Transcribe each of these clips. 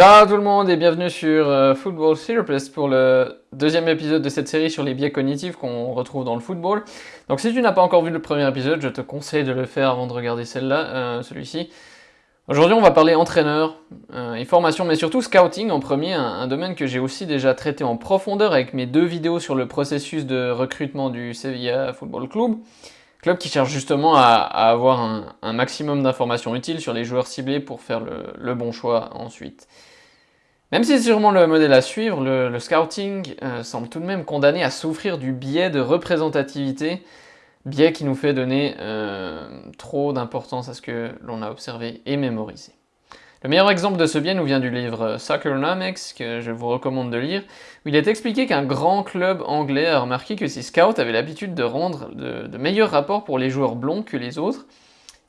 Ciao tout le monde et bienvenue sur euh, Football Therapist pour le deuxième épisode de cette série sur les biais cognitifs qu'on retrouve dans le football. Donc si tu n'as pas encore vu le premier épisode, je te conseille de le faire avant de regarder celle-là, euh, celui-ci. Aujourd'hui on va parler entraîneur euh, et formation, mais surtout scouting en premier, un, domaine que j'ai aussi déjà traité en profondeur avec mes deux vidéos sur le processus de recrutement du Sevilla Football Club. Club qui cherche justement à, avoir un, maximum d'informations utiles sur les joueurs ciblés pour faire le, bon choix ensuite. Même si c'est sûrement le modèle à suivre, le, scouting euh, semble tout de même condamné à souffrir du biais de représentativité, biais qui nous fait donner euh, trop d'importance à ce que l'on a observé et mémorisé. Le meilleur exemple de ce biais nous vient du livre Soccernomics, que je vous recommande de lire, où il est expliqué qu'un grand club anglais a remarqué que ses scouts avaient l'habitude de rendre de, meilleurs rapports pour les joueurs blonds que les autres,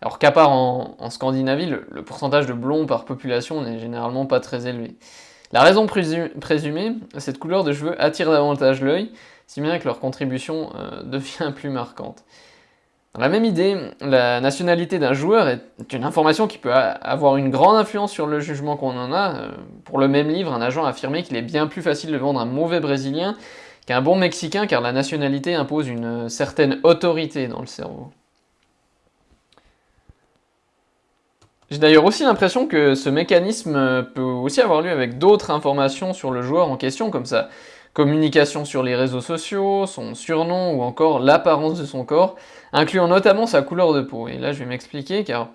alors qu'à part en, Scandinavie, le, pourcentage de blonds par population n'est généralement pas très élevé. La raison présumée, cette couleur de cheveux attire davantage l'œil, si bien que leur contribution euh, devient plus marquante. Dans la même idée, la nationalité d'un joueur est une information qui peut avoir une grande influence sur le jugement qu'on en a. Euh, pour le même livre, un agent a affirmé qu'il est bien plus facile de vendre un mauvais Brésilien qu'un bon Mexicain car la nationalité impose une certaine autorité dans le cerveau. J'ai d'ailleurs aussi l'impression que ce mécanisme peut aussi avoir lieu avec d'autres informations sur le joueur en question, comme sa communication sur les réseaux sociaux, son surnom ou encore l'apparence de son corps, incluant notamment sa couleur de peau. Et là, je vais m'expliquer, car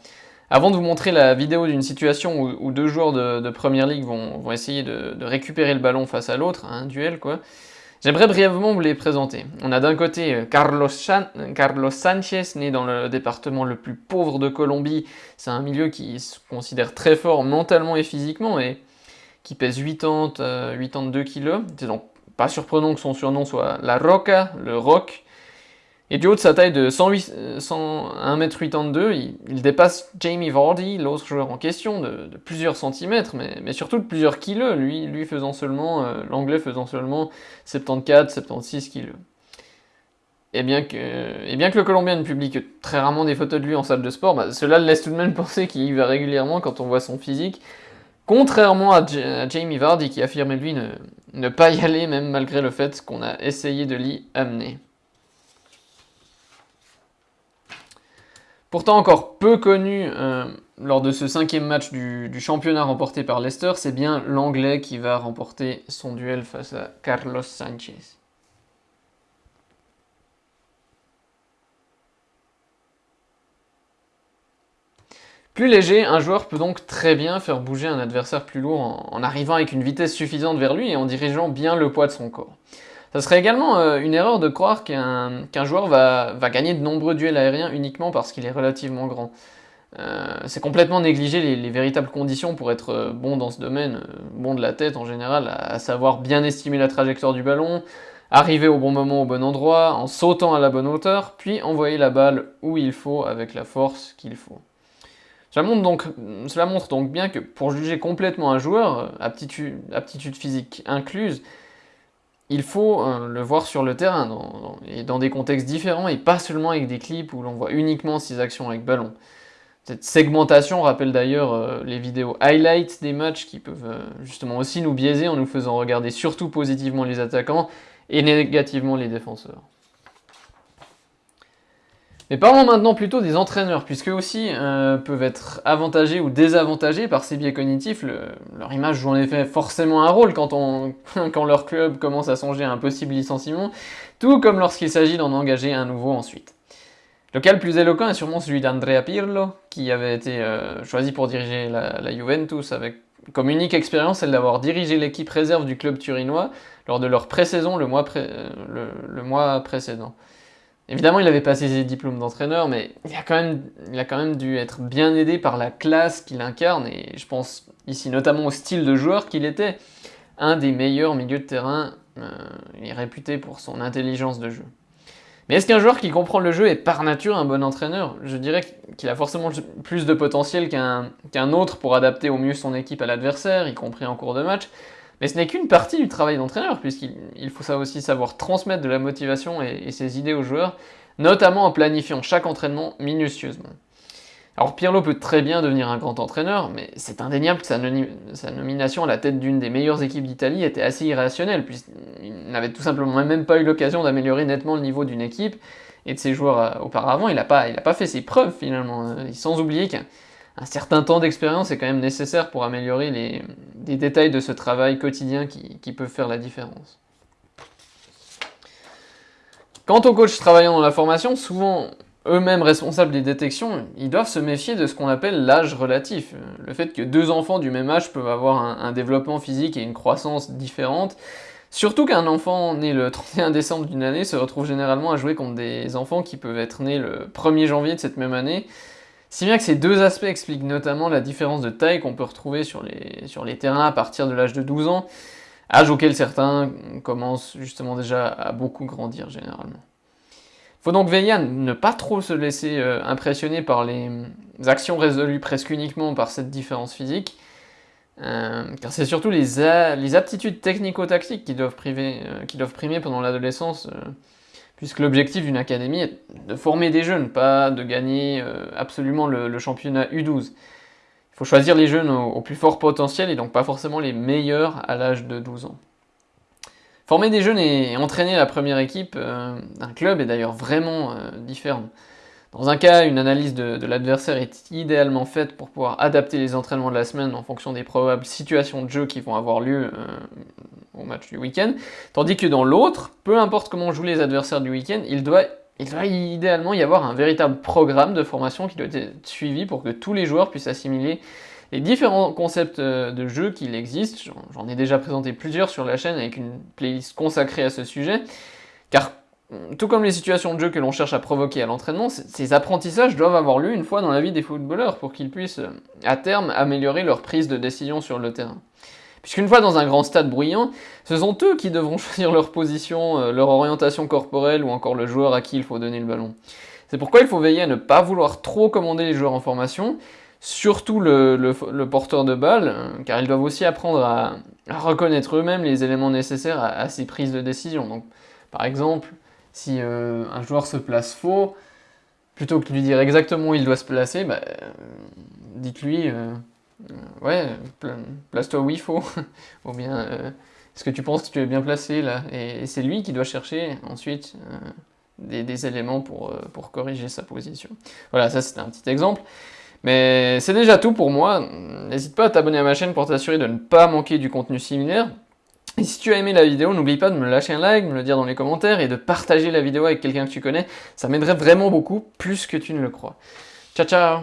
avant de vous montrer la vidéo d'une situation où, deux joueurs de, Première Ligue vont, essayer de, récupérer le ballon face à l'autre, un duel quoi, j'aimerais brièvement vous les présenter. On a d'un côté euh, Carlos, Carlos Sanchez, né dans le département le plus pauvre de Colombie. C'est un milieu qui se considère très fort mentalement et physiquement, et qui pèse 80, 82 kg. C'est donc pas surprenant que son surnom soit La Roca, le Rock. Et du haut de sa taille de 108, 1m82, il, dépasse Jamie Vardy, l'autre joueur en question, de, plusieurs centimètres, mais, surtout de plusieurs kilos, lui, lui faisant seulement, euh, l'anglais faisant seulement 74-76 kilos. Et bien, que, bien que le Colombien ne publie que très rarement des photos de lui en salle de sport, bah, cela laisse tout de même penser qu'il y va régulièrement quand on voit son physique, contrairement à, Jamie Vardy qui affirmait lui ne, pas y aller même malgré le fait qu'on a essayé de l'y amener. Pourtant encore peu connu euh, lors de ce cinquième match du, championnat remporté par Leicester, c'est bien l'Anglais qui va remporter son duel face à Carlos Sanchez. Plus léger, un joueur peut donc très bien faire bouger un adversaire plus lourd en arrivant avec une vitesse suffisante vers lui et en dirigeant bien le poids de son corps. Ça serait également euh, une erreur de croire qu'un joueur va, gagner de nombreux duels aériens uniquement parce qu'il est relativement grand. Euh, c'est complètement négliger les, véritables conditions pour être euh, bon dans ce domaine, bon de la tête en général, à, savoir bien estimer la trajectoire du ballon, arriver au bon moment au bon endroit, en sautant à la bonne hauteur, puis envoyer la balle où il faut avec la force qu'il faut. Cela montre, donc, bien que pour juger complètement un joueur, aptitude, aptitude physique incluse, il faut euh, le voir sur le terrain, et dans des contextes différents, et pas seulement avec des clips où l'on voit uniquement ses actions avec ballon. Cette segmentation rappelle d'ailleurs euh, les vidéos highlights des matchs qui peuvent euh, justement aussi nous biaiser en nous faisant regarder surtout positivement les attaquants et négativement les défenseurs. Mais parlons maintenant plutôt des entraîneurs, puisque aussi euh, peuvent être avantagés ou désavantagés par ces biais cognitifs. leur image joue en effet forcément un rôle quand, leur club commence à songer à un possible licenciement, tout comme lorsqu'il s'agit d'en engager un nouveau ensuite. Le cas le plus éloquent est sûrement celui d'Andrea Pirlo, qui avait été euh, choisi pour diriger la, Juventus avec comme unique expérience celle d'avoir dirigé l'équipe réserve du club turinois lors de leur pré-saison le, euh, le mois précédent. Évidemment, il avait passé ses diplômes d'entraîneur, mais il a, quand même, dû être bien aidé par la classe qu'il incarne, et je pense ici notamment au style de joueur qu'il était, un des meilleurs milieux de terrain, euh, est réputé pour son intelligence de jeu. Mais est-ce qu'un joueur qui comprend le jeu est par nature un bon entraîneur? Je dirais qu'il a forcément plus de potentiel qu'un autre pour adapter au mieux son équipe à l'adversaire, y compris en cours de match, mais ce n'est qu'une partie du travail d'entraîneur, puisqu'il faut ça aussi savoir transmettre de la motivation et, ses idées aux joueurs, notamment en planifiant chaque entraînement minutieusement. Alors Pirlo peut très bien devenir un grand entraîneur, mais c'est indéniable que sa, nomination à la tête d'une des meilleures équipes d'Italie était assez irrationnelle, puisqu'il n'avait tout simplement même pas eu l'occasion d'améliorer nettement le niveau d'une équipe et de ses joueurs euh, auparavant. Il n'a pas, fait ses preuves finalement, euh, sans oublier qu'un certain temps d'expérience est quand même nécessaire pour améliorer les, détails de ce travail quotidien qui, peut faire la différence. Quant aux coachs travaillant dans la formation, souvent eux-mêmes responsables des détections, ils doivent se méfier de ce qu'on appelle l'âge relatif. Le fait que deux enfants du même âge peuvent avoir un, développement physique et une croissance différente, surtout qu'un enfant né le 31 décembre d'une année se retrouve généralement à jouer contre des enfants qui peuvent être nés le 1er janvier de cette même année, si bien que ces deux aspects expliquent notamment la différence de taille qu'on peut retrouver sur les, terrains à partir de l'âge de 12 ans, âge auquel certains commencent justement déjà à beaucoup grandir généralement. Faut donc veiller à ne pas trop se laisser euh, impressionner par les actions résolues presque uniquement par cette différence physique, euh, car c'est surtout les, aptitudes technico-tactiques qui, doivent euh, qui doivent primer pendant l'adolescence, puisque l'objectif d'une académie est de former des jeunes, pas de gagner absolument le, championnat U12. Il faut choisir les jeunes au plus fort potentiel et donc pas forcément les meilleurs à l'âge de 12 ans. Former des jeunes et entraîner la première équipe euh, d'un club est d'ailleurs vraiment euh, différent. Dans un cas, une analyse de, l'adversaire est idéalement faite pour pouvoir adapter les entraînements de la semaine en fonction des probables situations de jeu qui vont avoir lieu euh, match du week-end, tandis que dans l'autre, peu importe comment jouent les adversaires du week-end, il doit, il doit idéalement y avoir un véritable programme de formation qui doit être suivi pour que tous les joueurs puissent assimiler les différents concepts euh, de jeu qu'il existe. J'en ai déjà présenté plusieurs sur la chaîne avec une playlist consacrée à ce sujet, car mm, tout comme les situations de jeu que l'on cherche à provoquer à l'entraînement, ces apprentissages doivent avoir lieu une fois dans la vie des footballeurs pour qu'ils puissent, euh, à terme, améliorer leur prise de décision sur le terrain. Puisqu'une fois dans un grand stade bruyant, ce sont eux qui devront choisir leur position, euh, leur orientation corporelle ou encore le joueur à qui il faut donner le ballon. C'est pourquoi il faut veiller à ne pas vouloir trop commander les joueurs en formation, surtout le, porteur de balle, euh, car ils doivent aussi apprendre à, reconnaître eux-mêmes les éléments nécessaires à, ces prises de décision. Donc, par exemple, si euh, un joueur se place faux, plutôt que de lui dire exactement où il doit se placer, bah, dites-lui, ouais, place-toi où il faut, ou bien, est-ce que tu penses que tu es bien placé là Et, c'est lui qui doit chercher ensuite des, éléments pour, pour corriger sa position. Voilà, ça c'était un petit exemple. Mais c'est déjà tout pour moi. N'hésite pas à t'abonner à ma chaîne pour t'assurer de ne pas manquer du contenu similaire. Et si tu as aimé la vidéo, n'oublie pas de me lâcher un like, me le dire dans les commentaires et de partager la vidéo avec quelqu'un que tu connais. Ça m'aiderait vraiment beaucoup, plus que tu ne le crois. Ciao ciao